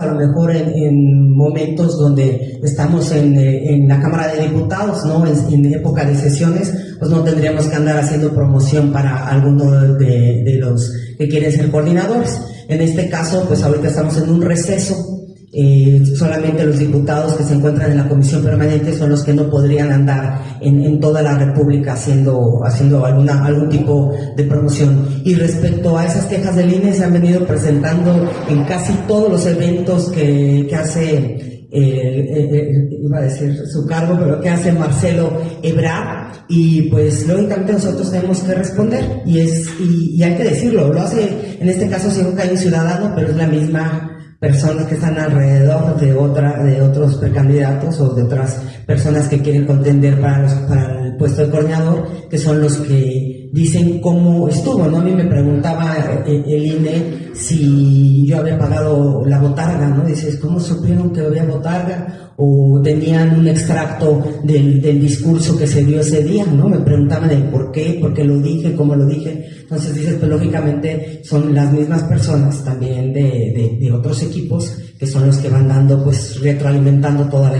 a lo mejor en, en momentos donde estamos en, eh, en, la Cámara de Diputados, ¿no? En, en, época de sesiones, pues no tendríamos que andar haciendo promoción para alguno de, de, los que quieren ser coordinadores. En este caso, pues ahorita estamos en un receso. Eh, solamente los diputados que se encuentran en la comisión permanente son los que no podrían andar en, en toda la República haciendo, haciendo alguna, algún tipo de promoción. Y respecto a esas quejas del INE, se han venido presentando en casi todos los eventos que, que hace iba a decir su cargo, pero que hace Marcelo Ebrard, y pues lógicamente nosotros tenemos que responder, y es, y, hay que decirlo, lo hace, en este caso sí que hay un ciudadano, pero es la misma personas que están alrededor de otra, de otros precandidatos o de otras personas que quieren contender para, los, para el puesto de coordinador, que son los que dicen cómo estuvo, ¿no? A mí me preguntaba el, el INE si yo había pagado la botarga, ¿no? Dices, ¿cómo supieron que había botarga? O tenían un extracto del, del discurso que se dio ese día, ¿no? Me preguntaban el por qué, por qué lo dije, cómo lo dije. Entonces dices, pues lógicamente son las mismas personas también de, de, de otros equipos que son los que van dando, pues retroalimentando toda la